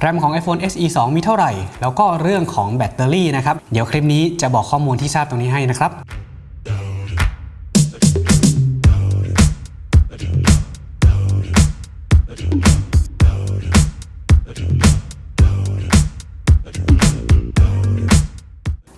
แรมของ iPhone SE 2 มีเท่าไหร่ แล้วก็เรื่องของแบตเตอรี่นะครับ เดี๋ยวคลิปนี้จะบอกข้อมูลที่ทราบตรงนี้ให้นะครับ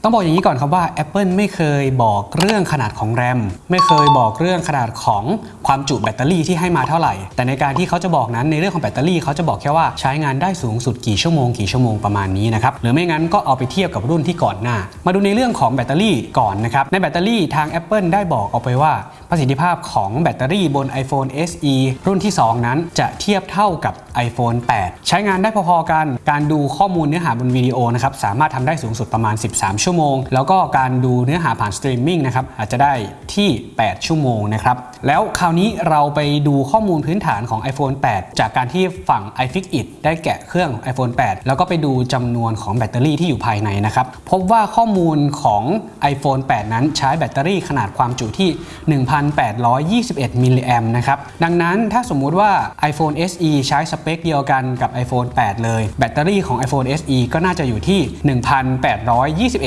ต้องบอกอย่างนี้ก่อนครับว่า Apple ไม่เคยบอกเรื่องขนาดของแรมไม่เคยบอกเรื่องขนาดของ ความจุแบตเตอรี่ที่ให้มาเท่าไหร่ แต่ในการที่เขาจะบอกนั้นในเรื่องของแบตเตอรี่เขาจะบอกแค่ว่าใช้งานได้สูงสุดกี่ชั่วโมงกี่ชั่วโมงประมาณนี้นะครับหรือไม่งั้นก็เอาไปเทียบกับรุ่นที่ก่อนหน้า มาดูในเรื่องของแบตเตอรี่ก่อนนะครับในแบตเตอรี่ทาง Apple ได้บอกเอาไปว่า ประสิทธิภาพของแบตเตอรี่บน iPhone SE รุ่นที่ 2 นั้นจะเทียบเท่ากับ iPhone 8 ใช้งานได้พอๆกัน การดูข้อมูลเนื้อหาบนวิดีโอนะครับสามารถทำได้สูงสุดประมาณ 13 ชั่วโมง แล้วก็การดูเนื้อหาผ่านสตรีมมิ่งนะครับอาจจะได้ที่ 8 ชั่วโมงนะครับแล้วคราวนี้เราไปดูข้อมูลพื้นฐานของ iPhone 8 จากการที่ฝั่ง iFixit ได้แกะเครื่อง iPhone 8 แล้วก็ไปดูจำนวนของแบตเตอรี่ที่อยู่ภายในนะครับ พบว่าข้อมูลของ iPhone 8 นั้นใช้แบตเตอรี่ขนาดความจุที่ 1,821 มิลลิแอมนะครับ ดังนั้นถ้าสมมุติว่า iPhone SE ใช้สเปคเดียวกันกับ iPhone 8 เลย แบตเตอรี่ของ iPhone SE ก็น่าจะอยู่ที่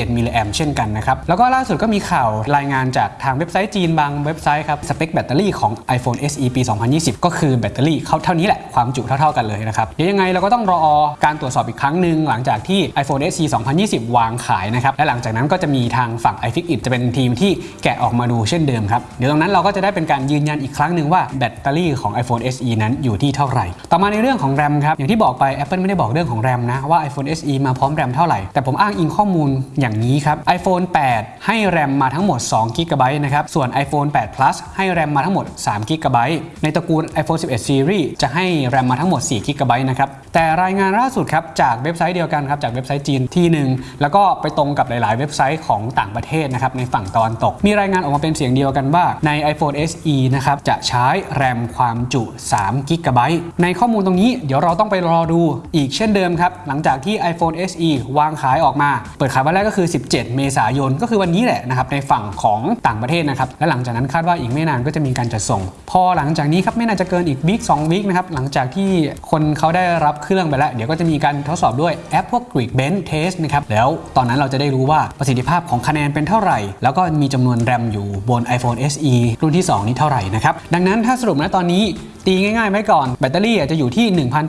1,821 มิลลิแอมเช่นกันนะครับ แล้วก็ล่าสุดก็มีข่าวรายงานจากทางเว็บไซต์จีนบางเว็บไซต์ครับ สเปคแบตเตอรี่ของ iPhone SE ปี 2020 ก็คือแบตเตอรี่เขาเท่านี้แหละ ความจุเท่าๆกันเลยนะครับ เดี๋ยวยังไงเราก็ต้องรอการตรวจสอบอีกครั้งหนึ่งหลังจากที่ iPhone SE 2020 วางขายนะครับ และหลังจากนั้นก็จะมีทางฝั่ง iFixit จะเป็นทีมที่แกะออกมาดูเช่นเดิมครับ เดี๋ยวตรงนั้นเราก็จะได้เป็นการยืนยันอีกครั้งหนึ่งว่าแบตเตอรี่ของ iPhone SE นั้นอยู่ที่เท่าไหร่ ต่อมาในเรื่องของแรมครับอย่างที่บอกไป Apple ไม่ได้บอกเรื่องของแรมนะว่า iPhone SE มาพร้อมแรมเท่าไหร่แต่ผมอ้างอิงข้อมูลอย่างนี้ครับ iPhone 8 ให้แรมมาทั้งหมด2 g b นะครับส่วน iPhone 8 Plus ให้แรมมาทั้งหมด3 g b ในตระกูล iPhone 11 Series จะให้แรมมาทั้งหมด4 g b นะครับ แต่รายงานล่าสุดครับ จากเว็บไซต์เดียวกันครับ จากเว็บไซต์จีนที่หนึ่งแล้วก็ไปตรงกับหลาย ๆ เว็บไซต์ของต่างประเทศนะครับ ในฝั่งตะวันตก มีรายงานออกมาเป็นเสียงเดียวกันว่า ใน iPhone SE นะครับ จะใช้แรมความจุ3 g b ในข้อมูลตรงนี้เดี๋ยวเราต้องไปรอดูอีกเช่นเดิมครับ หลังจากที่ iPhone SE วางขายออกมา เปิดขายวันแรกก็คือ 17 เมษายนก็คือวันนี้แหละนะครับในฝั่งของต่างประเทศนะครับและหลังจากนั้นคาดว่าอีกไม่นานก็จะมีการจัดส่งพอหลังจากนี้ครับไม่น่าจะเกินอีกวีค2วีคนะครับหลังจากที่คนเขาได้รับเครื่องไปแล้ว เดี๋ยวก็จะมีการทดสอบด้วยแอปพวก Geekbench Test นะครับแล้วตอนนั้นเราจะได้รู้ว่าประสิทธิภาพของคะแนนเป็นเท่าไหร่ แล้วก็มีจำนวนแรมอยู่บน iPhone SE รุ่นที่ 2 นี้เท่าไหร่นะครับดังนั้นถ้าสรุปนะตอนนี้ ตีง่ายๆไว้ก่อน แบตเตอรี่จะอยู่ที่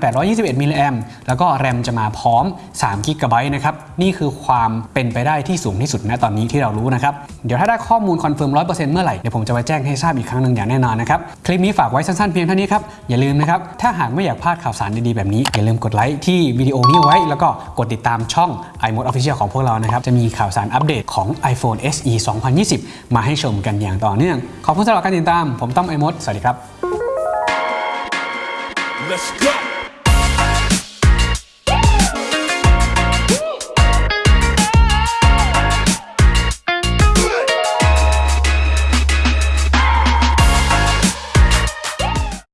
1,821 มิลลิแอมแล้วก็แรมจะมาพร้อม3กิกะไบต์นะครับ นี่คือความเป็นไปได้ที่สูงที่สุดณตอนนี้ที่เรารู้นะครับ เดี๋ยวถ้าได้ข้อมูลคอนเฟิร์ม 100%เมื่อไหร่ เดี๋ยวผมจะมาแจ้งให้ทราบอีกครั้งหนึ่งอย่างแน่นอนนะครับ คลิปนี้ฝากไว้สั้นๆเพียงเท่านี้ครับ อย่าลืมนะครับ ถ้าหากไม่อยากพลาดข่าวสารดีๆแบบนี้ อย่าลืมกดไลค์ที่วิดีโอนี้ไว้ แล้วก็กดติดตามช่อง iMode Official ของพวกเรานะครับ จะมีข่าวสารอัปเดตของ iPhone SE 2020 มาให้ชมกันอย่างต่อเนื่อง ขอบคุณสำหรับการติดตาม ผมต้อม iMode สวัสดีครับ Let's go.